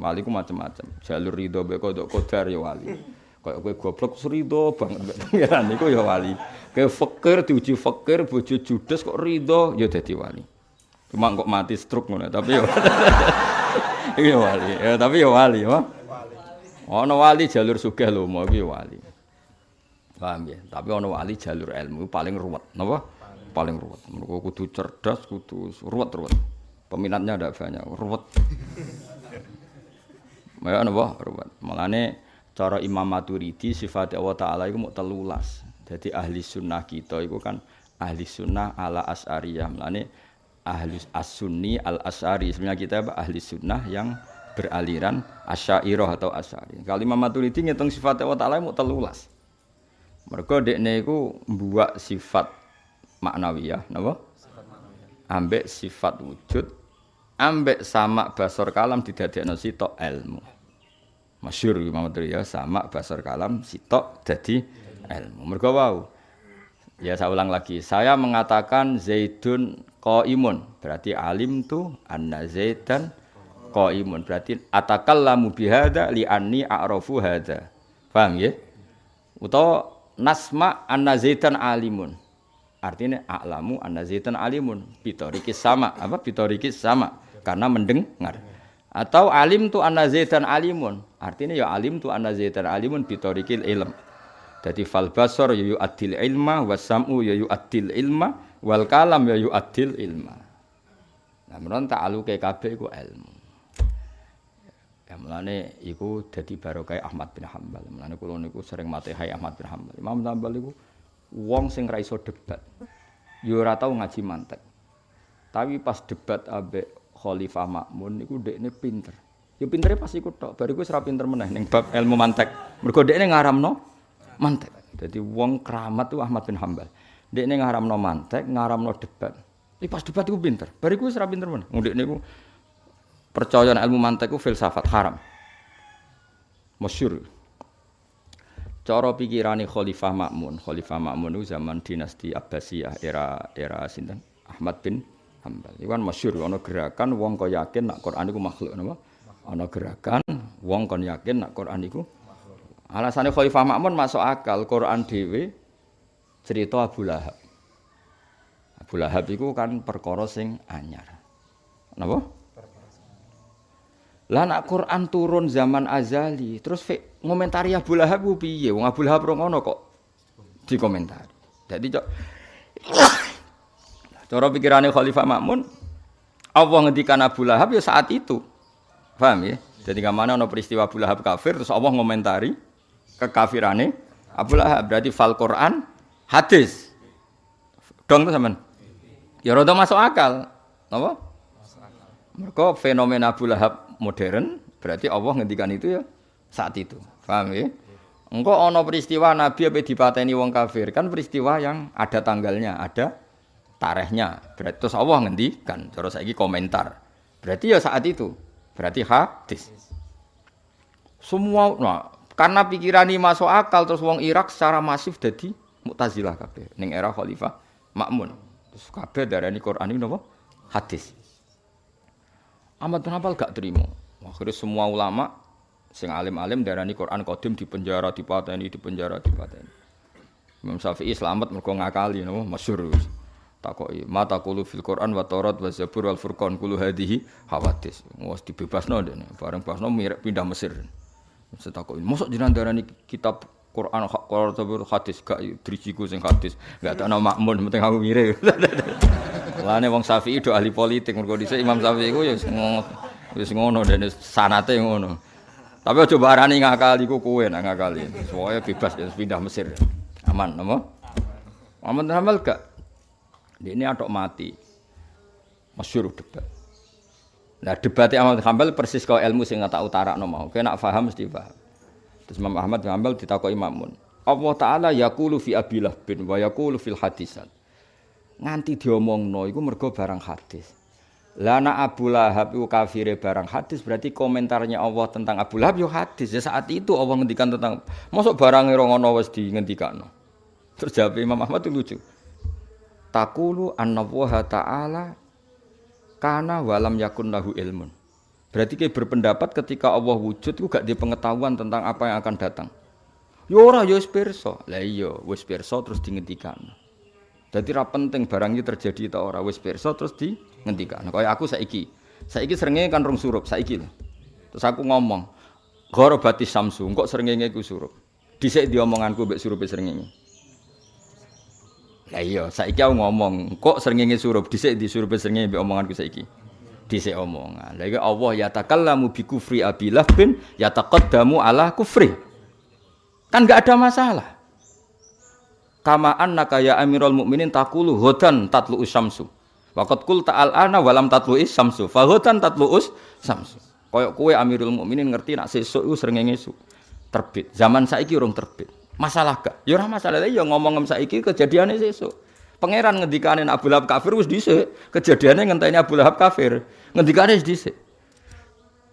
Wali ku macam-macam. Jalur ridho mbek kodok kodar ya wali. Kayak kowe goblok ridho banget pangeran niku ya wali. Kayak fakir diuji fakir bojo judes kok ridho ya dadi wali. Cuma kok mati stroke ngono tapi ya Iya wali. Ya tapi ya wali, ya. Ana wali jalur sugih lho, mau iki ya wali. Paham ya? Tapi ana wali jalur ilmu paling ruwet, napa? Paling ruwet. Mergo kudu cerdas, kudu ruwet-ruwet. Peminatnya ada banyak, ruwet. Ya napa? Ruwet. Mulane cara Imam Maturidi sifat Allah taala iku mau telulas. Jadi ahli sunnah kita itu kan ahli sunnah ala as'ariyah. Mulane ahli as-sunni al-as'ari. Sebenarnya kita apa? ahli sunnah yang beraliran asyairah atau asyari. Kalau Imam Maturidi ngitung sifat Allah taala mau telulas. Mereka dekne iku mbuak sifat maknawiyah, napa? Ambek sifat wujud, ambek sama basor kalam didadekno sitok ilmu. Masyhur Imam ya sama basor kalam sitok jadi ilmu. Mergo wau. Ya saya ulang lagi, saya mengatakan Zaidun qaimun, berarti alim tu anna Zaidan qaimun. Berarti atakallamu bihada li anni a'rafu hada. Paham ya? Utawa nasma anna Zaidan alimun. Artinya a'lamu anna Zaidan alimun. Bitorikis sama, apa bitorikis sama karena mendengar. Atau alim tu anna zaitan alimun. Artinya ya alim tu anna zaitan alimun bitorikil ilm. Jadi fal basor ya yu'addil ilma wasam'u ya yu'addil ilma wal kalam ya yu'addil ilma. Nah, menurut ta'aluke kabeh iku ilmu. Ya mulane iku dadi barokah Ahmad bin Hambal. Mulane kula niku sering matehai Ahmad bin Hambal. Imam Hambal iku wong sing ra iso debat. Yo ora tau ngaji mantek. Tapi pas debat ambek Khalifah Makmun niku dekne pinter. Ya pintere pas iku tok, bariku ora pinter meneh ning bab ilmu mantek. Mergo dekne ngaramno mantek. Jadi wong keramat tuh Ahmad bin Hambal. Dekne ngaramno mantek, ngaramno debat. Iki pas debat iku pinter. Bariku ora pinter meneh. Wong dekne iku percaya ilmu mantek ku filsafat haram. Masyhur. Cara pikirane Khalifah Makmun, Khalifah Makmun itu zaman dinasti Abbasiyah era era sinten? Ahmad bin Hambal. Iku kan masyhur ana gerakan wong kok yakin nak Quran iku makhluk napa? Ana gerakan wong kon yakin nak Quran iku Alasane Khalifah Makmun masuk akal Quran dhewe cerita Abu Lahab. Abu Lahab iku kan perkara sing anyar. Napa? Lah nak Quran turun zaman azali, terus ngomentari Abu Lahab ku piye? Wong Abu Lahab ngono kok dikomentari. Jadi cok Cara pikirannya Khalifah Makmun, Allah ngendikan Abu Lahab ya saat itu. Paham ya? Jadi ke mana ada peristiwa Abu Lahab kafir, terus Allah ngomentari kekafirannya Abu Lahab. Berarti fal Quran hadis. Dong tuh zaman. Ya rada masuk akal. Apa? Mereka fenomena Abu Lahab modern, berarti Allah ngendikan itu ya saat itu. Paham ya? Engkau ono peristiwa Nabi apa dipateni wong kafir kan peristiwa yang ada tanggalnya, ada tarehnya. Berarti terus Allah ngendikan, cara saiki komentar. Berarti ya saat itu. Berarti hadis. Semua nah, karena pikiran ini masuk akal terus wong Irak secara masif jadi Mu'tazilah kabeh ning era Khalifah Makmun. Terus kabeh darani Quran ini napa? Hadis. Ahmad bin Hanbal gak terima. Akhirnya semua ulama sing alim-alim darani Quran qadim di penjara, di pateni, di penjara, di pateni. Imam Syafi'i selamat mergo ngakali napa masyhur takoki mata kulu fil Quran wa Taurat wa Zabur wal Furqan kulu hadhihi hawadis. Wis dibebasno dene bareng basno mirip pindah Mesir. Setakoki mosok jenengan darani kitab Quran Quran Zabur hadis gak drijiku sing hadis gak nama makmun penting aku mirip. Lane wong Syafi'i do ahli politik mergo dhisik Imam Syafi'i ku ya wis ngono dene sanate ngono. Tapi aja barani ngakali ku kowe nak ngakali. Soalnya bebas ya pindah Mesir. Aman apa Muhammad Hamal gak ini adok mati. Masyur debat. Nah debatnya Ahmad Hambal persis kau ilmu sing tak utara no mau. Kena faham mesti paham. Terus Imam Ahmad Hambal ditakoi Imamun. Allah Taala yakulu fi abilah bin wa yakulu fil hadisat. Nganti diomong no, iku mergo barang hadis. Lana Abu Lahab itu kafire barang hadis berarti komentarnya Allah tentang Abu Lahab yo hadis. Ya saat itu Allah ngendikan tentang masuk barang wis di ngendikano. Terus jawab Imam Ahmad itu lucu takulu anna wa ta'ala kana walam yakun lahu ilmun Berarti kayak berpendapat ketika Allah wujud itu gak di pengetahuan tentang apa yang akan datang. Yo ora yo pirsa. Lah iya, wis pirsa terus dihentikan. Jadi ra penting barang terjadi ta ora wis pirsa terus dihentikan. Kaya aku saiki. Saiki srengenge kan rong surup saiki. Terus aku ngomong, "Gharabati samsu, kok srengenge ku surup." Dhisik diomonganku mbek surupe srengenge. Lah iya, saiki aku ngomong, kok srengenge surup dhisik di surupe srengenge mbek omonganku saiki dhisik omongan. Lha Allah ya takallamu bi kufri abilah bin ya taqaddamu ala kufri. Kan enggak ada masalah. Kama annaka ya Amirul Mukminin taqulu hudan tatlu usyamsu. Waqad qul ta'al ana walam tatlu isyamsu. Fa hudan tatlu usyamsu. Kaya kowe Amirul Mukminin ngerti nak sesuk iku srengenge terbit. Zaman saiki urung terbit. Masalah gak? Ya ora masalah. Ya ngomong saiki kejadiane sesuk. Pangeran ngendikane Abu Lahab kafir wis dhisik. Kejadiane ngenteni Abu Lahab kafir. Ngendikane wis dhisik.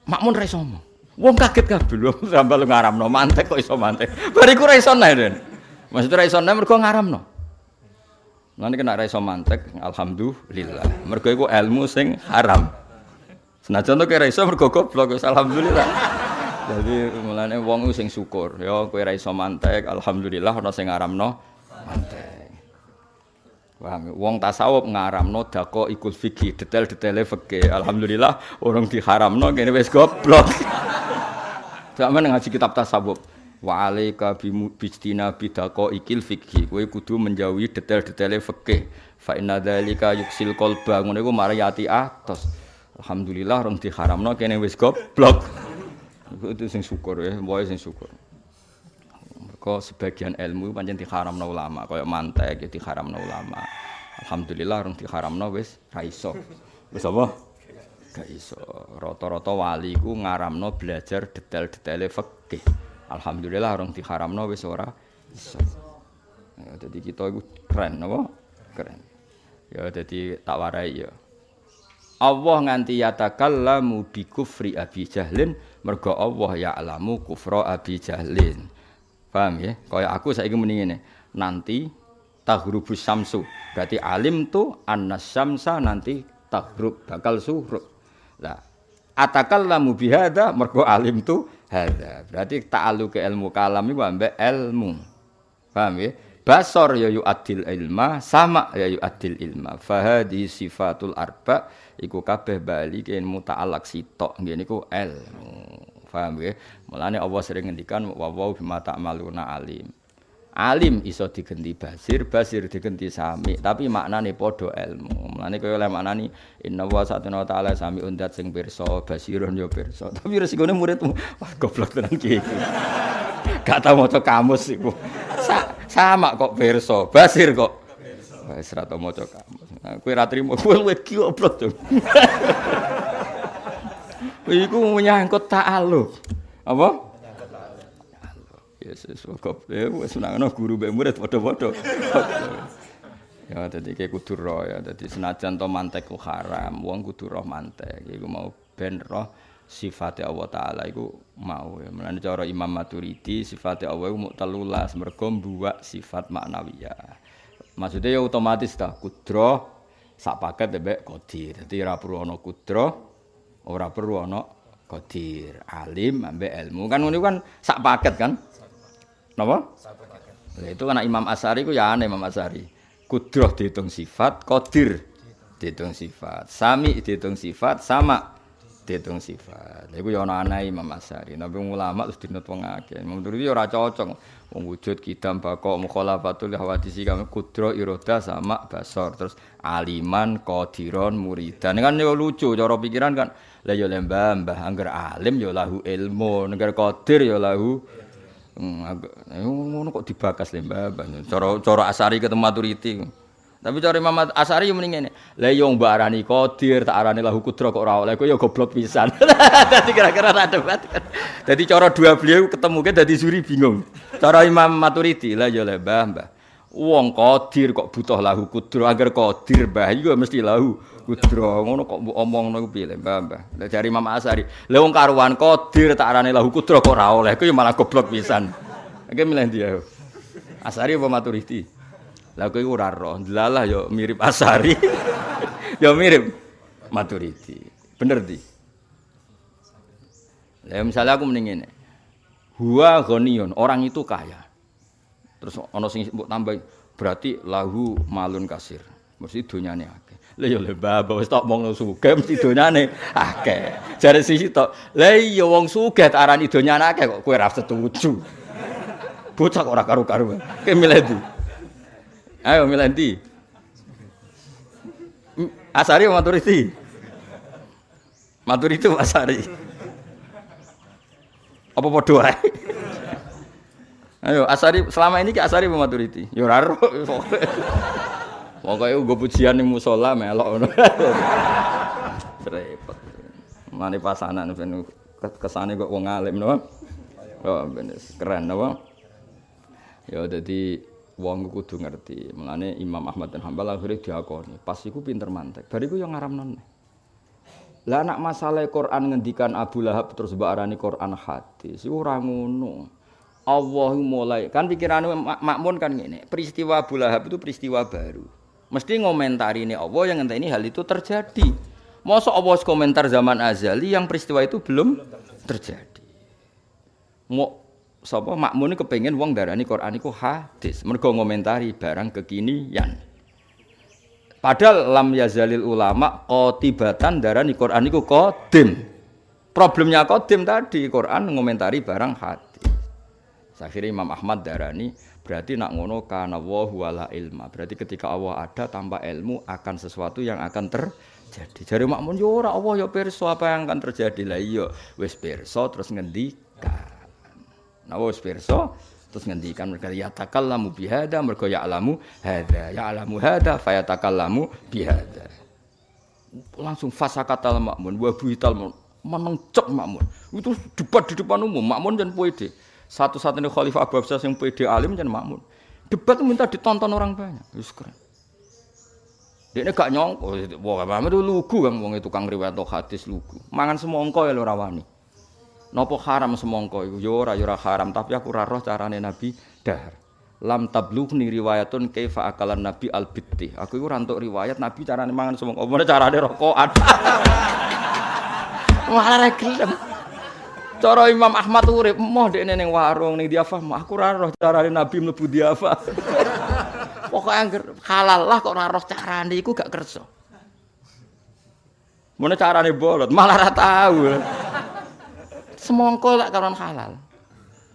Makmun ra iso ngomong. Wong kaget kabeh lho sambal ngaramno mantek kok iso mantek. Bariku ra iso nae. Maksud ra iso nae mergo ngaramno. Nanti kena ra iso mantek, alhamdulillah. Mergo iku ilmu sing haram. Senajan to kira iso mergo goblok, alhamdulillah. Jadi mulane wong sing syukur, ya kowe ra iso mantek, alhamdulillah ana sing ngaramno mantek. Paham? Wong tasawuf ngaramno dako ikut fikih, detail-detaile fikih. Alhamdulillah orang diharamno kene wis goblok. Zaman ngaji kitab tasawuf. Wa alaika bijtina bidako ikil fikih. Kowe kudu menjauhi detail-detaile fikih. Fa inna dzalika yuksil qalba. Ngono iku mari ati atos. Alhamdulillah orang diharamno kene wis goblok. Itu sing syukur ya, boy sing syukur. Kok sebagian ilmu pancen diharamno ulama, kaya mantek ya diharamno ulama. Alhamdulillah orang diharamno wis ra iso. Wis apa? Gak iso. Rata-rata wali ku ngaramno belajar detail-detaile fikih. Alhamdulillah orang diharamno wis ora iso. Ya, jadi kita itu keren, apa? Keren. Ya, jadi tak warai ya. Allah nganti yatakallamu bi kufri Abi Jahlin mergo Allah ya alamu kufra Abi Jahlin. Paham ya? Kaya aku saiki muni ngene. Nanti tahrubus samsu. Berarti alim tu annas syamsa nanti tahrub bakal suhrub. Lah atakallamu bihada mergo alim tu hada. Berarti ta'alu ke ilmu kalam iku ambek ilmu. Paham ya? Basor ya yu adil ilma, sama ya yu adil ilma. Fahadi sifatul arba iku kabeh bali ke muta'alak sitok ngene iku ilmu. Paham ya? Mulane Allah sering ngendikan wa wa bima ta'maluna alim. Alim iso digenti basir, basir digenti sami, tapi maknane padha ilmu. Mulane kaya oleh maknani inna wa satuna ta'ala sami undat sing pirsa, basirun yo pirsa. Tapi resikone muridmu, wah goblok tenan ki. Gak tau maca kamus iku. Sa sama kok pirsa, basir kok. Wis ra tau maca kamus. Kowe ra trimo, luwih goblok. Iku menyangkut ta'aluk. Apa? Yesus kok ya wis nangno guru mbek murid padha-padha. ya dadi kayak kudu roh ya dadi senajan to mantek ku haram, wong kudu roh mantek. Iku mau ben roh sifate Allah taala iku mau ya. Mulane cara Imam Maturidi sifate Allah iku telulas mergo mbuwak sifat maknawiyah. Maksudnya ya otomatis dah kudro sak paket mbek qadir. Dadi ora perlu ana kudro ora perlu ana qadir, alim ambek ilmu. Kan ngono kan sak paket kan? Napa? Sak paket. itu kan Imam Asari ku ya aneh Imam Asari. Kudroh dihitung sifat, qadir dihitung sifat, sami dihitung sifat, sama dihitung sifat. Iku ya ana aneh Imam Asari. Nabi ulama terus dinut wong akeh. Imam Turidi ora cocok. Wong wujud kidam bako mukhalafatul hawadisi kami kudro iroda sama basor terus aliman qadiron muridan kan yo lucu cara pikiran kan lah yo lembah mbah angger alim yo lahu ilmu angger qadir yo lahu hmm, ngono kok dibakas lembah cara cara asari ketemu maturiti tapi cara Imam Asari yo mending ngene lah yo mbak arani qadir tak arani lahu kudro kok ora oleh. Kok yo goblok pisan. Dadi kira-kira tak debat. Dadi cara dua beliau ketemu ke dadi suri bingung. Cara Imam Maturidi lah yo lembah mbah wong qadir kok butuh lahu kudro agar qadir mbah iku mesti lahu kudro ngono kok mbok omongno ku piye Mbah Mbah. Jare Imam Asari, wong karuan qadir tak arane lahu kudro kok ora oleh, malah goblok pisan. Iki milih dia. Asari apa Maturidi? Lah kowe ora roh, delalah yo mirip Asari. yo mirip Maturidi. Bener di. Lah misalnya aku mending ini. Huwa ghaniyun, orang itu kaya. Terus ana sing mbok tambah berarti lahu malun kasir. Mesti donyane akeh. Lah ya lembah wis tok wong sugih mesti donyane akeh. Jare sisi tok, lah iya wong sugih arani donyane akeh kok kowe ra setuju. Bocah ora milih ndi? Ayo milih ndi? Asari maturiti? Maturiti Asari. Apa padha wae? Ayo Asari selama ini ki Asari apa maturiti? Ya ora. Pokoke nggo pujian ning musala melok ngono. Repot. Mane pasanan ben kesane kok wong alim? Oh, keren napa? Ya dadi wong kudu ngerti. Mulane Imam Ahmad dan Hambal akhirnya diakoni. Pas iku pinter mantek. Bariku yang ngaramnon. Lah anak masalah Quran ngendikan Abu Lahab terus mbak arani Quran hadis. Iku ora ngono. Allah mulai kan pikiran makmun kan ngene. Peristiwa Abu Lahab itu peristiwa baru. Mesti ngomentari ini Allah yang ini hal itu terjadi. Masa Allah komentar zaman azali yang peristiwa itu belum terjadi. Mau sapa makmun kepengen wong darani Quran iku hadis. Mergo ngomentari barang kekinian. Padahal lam yazalil ulama qotibatan darani Quran iku qadim. Problemnya qadim tadi Quran ngomentari barang hadis. Akhirnya Imam Ahmad darani berarti nak ngono kana wa wala ilma. Berarti ketika Allah ada tanpa ilmu akan sesuatu yang akan terjadi. Jari makmun yo ora Allah yo pirsa apa yang akan terjadi. Lah iya wis pirsa terus ngendikan. Nah wis terus ngendikan mereka ya takallamu bihada mergo ya alamu hada ya alamu hada fayatakallamu bihada langsung fasakatal makmun wa buital menencep makmun. Itu debat di depan umum makmun dan pede satu-satunya khalifah Abu Abbas yang pede alim dan makmun. Debat minta ditonton orang banyak. Wis keren. Dia gak nyongko wah Muhammad itu lugu kan wong itu kang riwayat hadis lugu. Mangan semongko ya lo rawani Nopo haram semongko iku yo ora yo ora haram, tapi aku ora roh carane Nabi dahar. Lam tablughni riwayatun kaifa akalan Nabi al-bitti. Aku iku ora riwayat Nabi carane mangan semongko. Apa carane rokokan. Malah ra gelem. Cara Imam Ahmad urip moh dekne ning warung ning diafah, aku ora roh carane Nabi mlebu diafah. Pokoke angger halal lah kok ora roh carane iku gak kersa. Mana carane bolot, malah ora tahu. Semongko lak karon halal.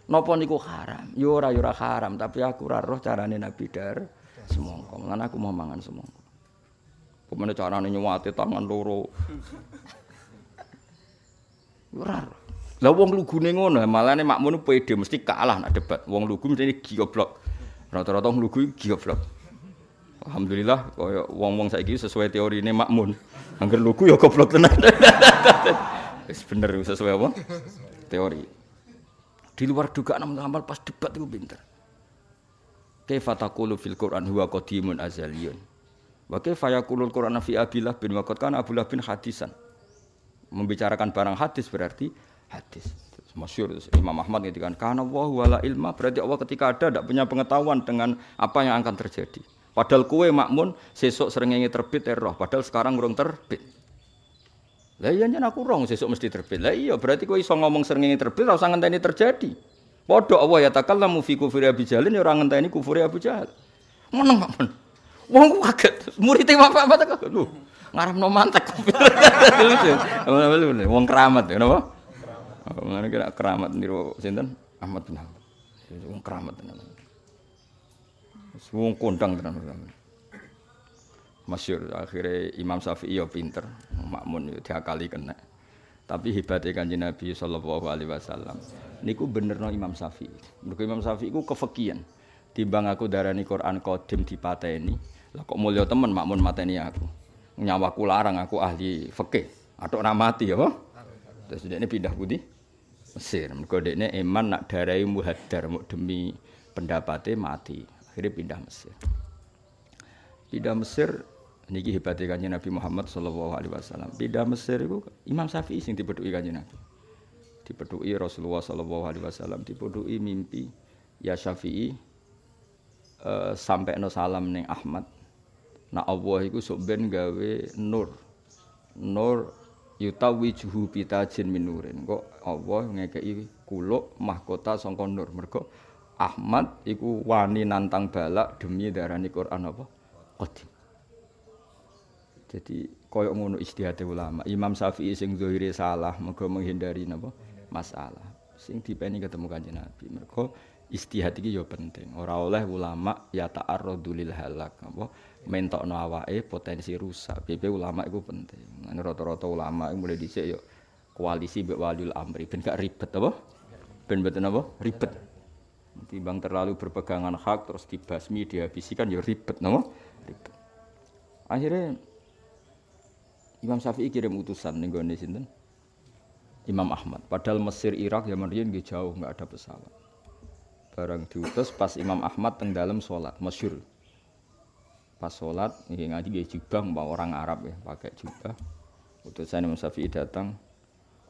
Napa niku haram? Yo ora yo haram, tapi aku ora roh carane Nabi dar semongko. Lan aku mau mangan semongko. Pemene carane nyuwati tangan loro. Ora. Lah wong lugune ngono, malane makmun pede mesti kalah nak debat. Wong lugu mesti goblok. Rata-rata wong lugu goblok. Alhamdulillah kaya wong-wong saiki sesuai teori ini makmun. Angger lugu ya goblok tenan. Wis bener sesuai apa? Teori. Di luar dugaan amal pas debat itu pinter. Kaifa taqulu fil Qur'an huwa qadimun azaliyun. Wa kaifa yaqulul Qur'an fi Abillah bin waqad kana Abdullah bin hadisan. Membicarakan barang hadis berarti hadis. Masyur Imam Ahmad kan karena Allah wala ilma berarti Allah ketika ada tidak punya pengetahuan dengan apa yang akan terjadi. Padahal kue makmun sesok seringnya terbit erroh. Padahal sekarang urung terbit. Lah iya aku rong sesuk mesti terbit. Lah iya berarti kowe iso ngomong srengenge terbit ora usah ngenteni terjadi. Padha Allah ya takallamu fi kufri Abi Jalin ya ora ngenteni kufri Abu Jahal. Meneng Pak. Wong ku kaget. Murid bapak bapak kaget. Lho, ngaramno mantek. Wong keramat ya napa? Ngene kira keramat niru sinten? Ahmad bin Hanbal. Wong keramat tenan. Wong kondang tenan masyur akhirnya Imam Syafi'i ya pinter makmun ya diakali kena. Tapi hebatnya kanji Nabi Sallallahu Alaihi Wasallam. Niku bener no Imam Syafi'i. Mereka Imam Syafi'i ku kefekian timbang aku darani Quran kodim di pateni lah kok mulia temen makmun mateni aku? Nyawaku larang aku ahli fikih. Atau mati ya terus dia ini pindah putih Mesir. Dia ini eman nak darai muhadar demi pendapatnya mati. Akhirnya pindah Mesir. Pindah Mesir niki hebatnya kanjeng Nabi Muhammad sallallahu alaihi wasallam. Pindah Mesir itu Imam Syafi'i sing dipedhuki kanjeng Nabi. Dipedhuki Rasulullah sallallahu alaihi wasallam, dipedhuki mimpi ya Syafi'i uh, sampai no salam neng Ahmad. Nah Allah itu sok ben gawe nur. Nur yutawijuhu bitajin minurin kok Allah ngekei kuluk mahkota sangka nur mergo Ahmad iku wani nantang balak demi darani Quran apa qadim jadi koyo ngono istihate ulama Imam Syafi'i sing zahire salah mergo menghindari napa masalah sing dipeni ketemu kanjeng Nabi mergo istihad iki ya penting ora oleh ulama ya ta'arradu lil halak apa mentokno awake potensi rusak. PP ulama itu penting. Nah, rata-rata ulama mulai dhisik yo koalisi mbek waliul amri ben gak ribet apa? Ben mboten apa? Ribet. Timbang terlalu berpegangan hak terus dibasmi dihabisi kan ya ribet napa? Ribet. Akhirnya Imam Syafi'i kirim utusan ning gone sinten? Imam Ahmad. Padahal Mesir, Irak, zaman riyen nggih jauh nggak ada pesawat. Barang diutus pas Imam Ahmad teng dalam sholat, masyur pas sholat ini ngaji gaya jubah mbak orang Arab ya pakai jubah utusan Imam Syafi'i datang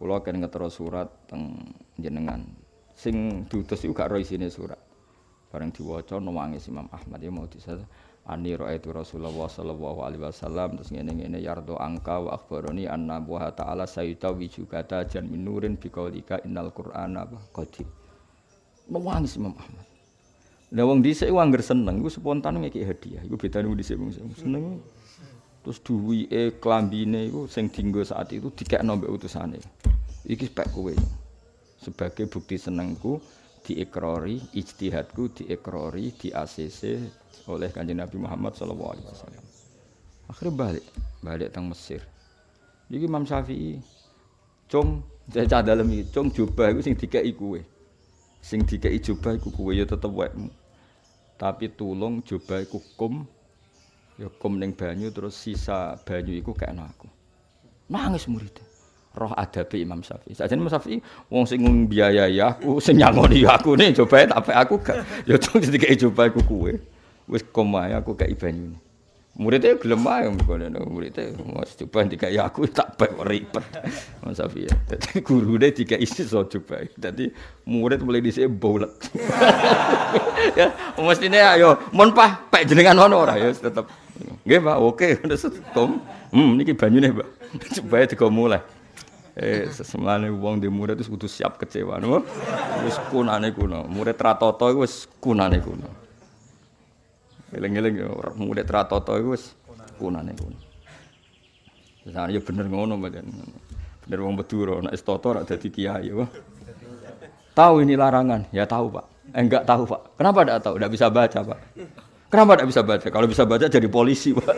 kulo akan ngetero surat teng jenengan sing diutus itu gak roh sini surat bareng diwaca nangis Imam Ahmad ya mau disata ani itu Rasulullah sallallahu alaihi wasallam terus ngene ngene yardo angka wa akhbaroni anna wa ta'ala sayyida wijugata jan minurin biqaulika innal qur'ana qadim nangis Imam Ahmad Lah wong dhisik ku angger seneng iku spontan ngeki hadiah. Iku bedane wong dhisik wong seneng. Terus duwike klambine iku sing dienggo saat itu dikekno mbek utusane. Iki spek kowe. Sebagai bukti senengku diekrori, ijtihadku diekrori, di ACC oleh Kanjeng Nabi Muhammad sallallahu alaihi wasallam. Akhirnya balik, balik teng Mesir. Iki Imam Syafi'i cung cah dalem iki cung jubah iku sing dikeki kowe. Sing dikeki jubah iku kowe ya tetep wekmu. tapi tulung coba iku kum ya kum ning banyu terus sisa banyu iku kekno aku nangis murid roh adabe Imam Syafi'i. Sajane Imam Syafi'i wong sing biayai aku sing nyangoni aku nih coba tapi aku gak. Ya tuh dikei coba iku kuwe. Wis kum ae aku kei banyu muridnya gelem ae ngono muridnya mas coba dikai aku tak bae ribet. Safi ya. Dadi gurune dikai iso coba dadi murid mulai dhisik bolet ya mestine ayo mon pah pek jenengan ngono ora ya tetep. Nggih Pak oke. Wis kom hmm niki banyune Pak coba digo mulai eh sesemane wong di murid itu kudu siap kecewa no wis kunane kuno murid ratoto wis kunane kuno Eling-eling ya murid ratoto iku wis kunane kuno. Misalnya ya bener ngono mboten. Bener wong Madura nek wis toto ora dadi kiai ya. Tahu ini larangan? Ya tahu, Pak. Eh, enggak tahu, Pak. Kenapa enggak tahu? Enggak bisa baca, Pak. Kenapa enggak bisa baca? Kalau bisa baca jadi polisi, Pak.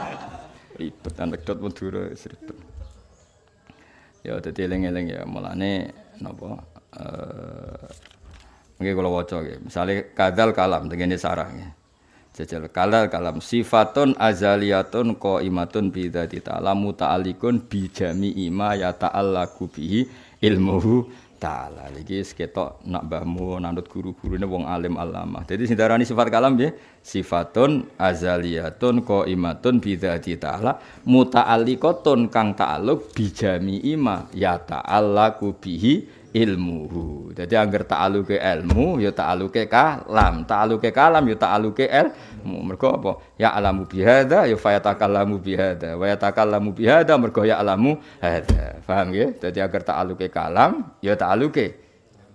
ribet anekdot Madura ribet. ya dadi eling-eling ya. Mulane napa eh nggih kula waca nggih. Misale kadal kalam tengene sarange jajal kalal kalam sifatun azaliyatun qaimatun bi dzati ta'ala muta'alliqun bi jami'i ma yata'allaqu bihi ilmuhu taala. Iki seketok nak mbahmu nandut guru-gurune wong alim alamah. Dadi sing darani sifat kalam nggih sifatun azaliyatun qaimatun bi dzati taala mutaalliqatun kang taaluk bi jami'i ma ya taallaku bihi ilmuhu. Jadi angger ta'aluke ilmu ya ta'aluke kalam, ta'aluke kalam ya ta'aluke ilmu. Mergo apa? Ya alamu bihada ya fayatakallamu bihada. Wa yatakallamu bihada mergo ya alamu hada. Paham ya? Jadi angger ta'aluke kalam ya ta'aluke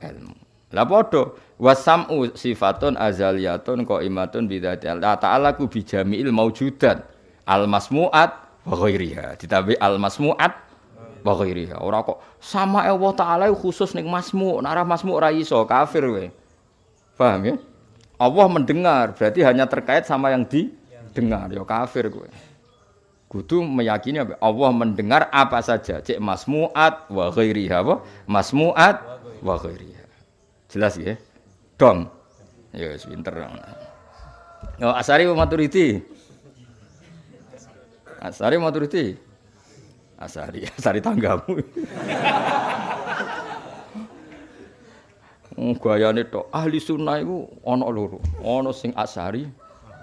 ilmu. Lah padha wasam'u sifatun azaliyatun qaimatun bidzati Allah ta'ala ku bijami'il maujudat al masmu'at wa ghairiha. Ditabi al masmu'at wa ghairiha. Ora kok sama Allah taala khusus ning masmu, ora masmu ora iso kafir we. Paham ya? Allah mendengar, berarti hanya terkait sama yang didengar, ya kafir kowe. Kudu meyakini? Allah mendengar apa saja, cek masmuat wa ghairiha apa? Masmuat wa ghairiha. Jelas ya? Dong. Ya wis pinter. Oh, Asari Maturidi. Asari Maturidi. Asari, asari tanggamu. Gayane tok ahli sunnah iku ana loro. Ana sing asari,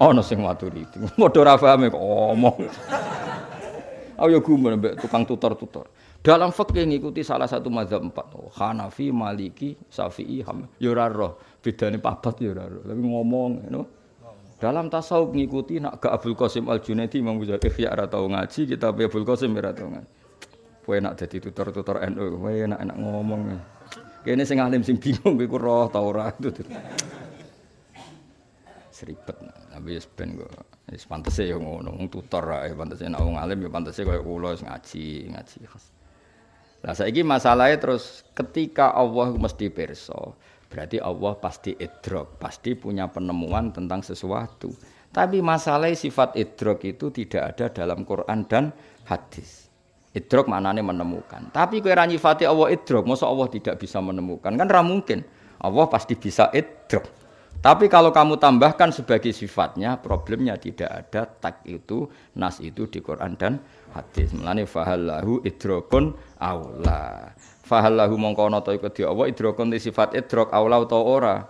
ana sing maturidi. Padha ora paham kok omong. Ayo gumun mbek tukang tutor-tutor. Dalam fikih ngikuti salah satu mazhab empat. Oh, Hanafi, Maliki, Syafi'i, Ham. Ya ora roh. Bedane papat ya ora roh. Tapi ngomong, you know. Dalam tasawuf ngikuti nak ke Abdul Qasim Al Junaidi Imam Ghazali Ihya ora tau ngaji, kita Abdul Qasim ora tau ngaji. Kowe enak dadi tutor-tutor NU, kowe enak-enak ngomong. Kene sing alim sing bingung kowe ku roh ta ora itu. Seribet. Tapi wis ben kok. Wis pantese ya ngono, wong tutor ae pantese nek wong alim ya pantese kaya kula wis ngaji, ngaji. Lah saiki masalahe terus ketika Allah mesti pirsa, berarti Allah pasti idrok, pasti punya penemuan tentang sesuatu. Tapi masalah sifat idrok itu tidak ada dalam Quran dan hadis. Idrok maknanya menemukan. Tapi kue nyifati Allah idrok, masa Allah tidak bisa menemukan? Kan ra mungkin. Allah pasti bisa idrok. Tapi kalau kamu tambahkan sebagai sifatnya, problemnya tidak ada tak itu, nas itu di Quran dan hadis. Melani fahallahu idrokun aula. Fahallahu mongko to iku di Allah idrokun di sifat idrok aula atau ora.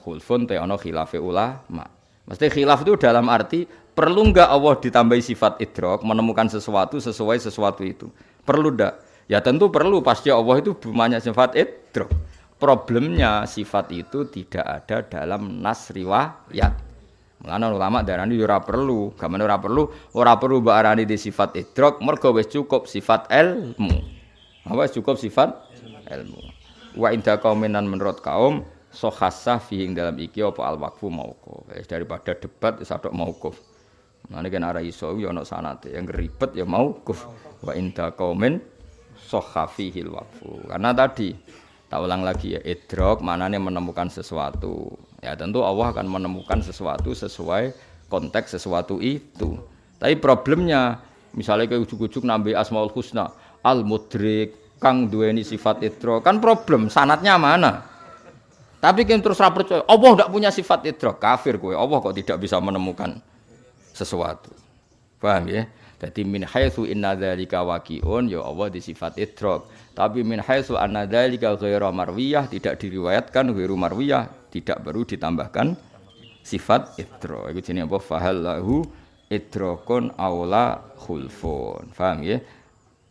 Khulfun te ana khilafe ulama. Mesti khilaf itu dalam arti Perlu enggak Allah ditambahi sifat idrok, menemukan sesuatu sesuai sesuatu itu? Perlu enggak? Ya tentu perlu, pasti Allah itu banyak sifat idrok. Problemnya sifat itu tidak ada dalam nas riwayat. Mulane ulama darani ora perlu, gamane ora perlu, ora perlu mbok arani di sifat idrok, mergo wis cukup sifat ilmu. Apa cukup sifat ilmu. Wa inda qauminan menurut kaum sohasah fihing dalam iki apa al waqfu mauquf. Daripada debat wis adok mauquf. Mane kena ora iso ya ana sanate. Yang ribet ya mau kuf wa inda qaumin sahafihil waqfu. Karena tadi tak ulang lagi ya idrok manane menemukan sesuatu. Ya tentu Allah akan menemukan sesuatu sesuai konteks sesuatu itu. Tapi problemnya misalnya kayak ujuk-ujuk nambe asmaul husna al mudrik kang duweni sifat idrok kan problem sanatnya mana? Tapi kan terus percaya Allah tidak punya sifat idrok kafir kowe Allah kok tidak bisa menemukan sesuatu. Paham ya? Jadi min haitsu inna dzalika waqi'un ya Allah di sifat idrok. Tapi min haitsu anna dzalika ghairu marwiyah tidak diriwayatkan ghairu marwiyah tidak baru ditambahkan sifat idrok. Itu jenenge apa? Fahallahu idrokun aula khulfun. Paham ya?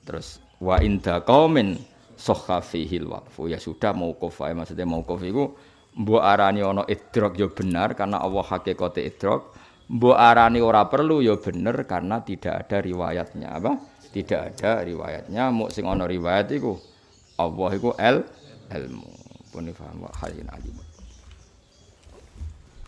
Terus wa inda qaumin sahha fihil waqfu. Ya sudah mauquf ae maksudnya mauquf iku mbok arani ana idrok ya benar karena Allah hakikate idrok Mbok arani ora perlu ya bener karena tidak ada riwayatnya apa? Tidak ada riwayatnya. Muk sing ana riwayat iku Allah iku el ilmu. Pun paham wa halin alim.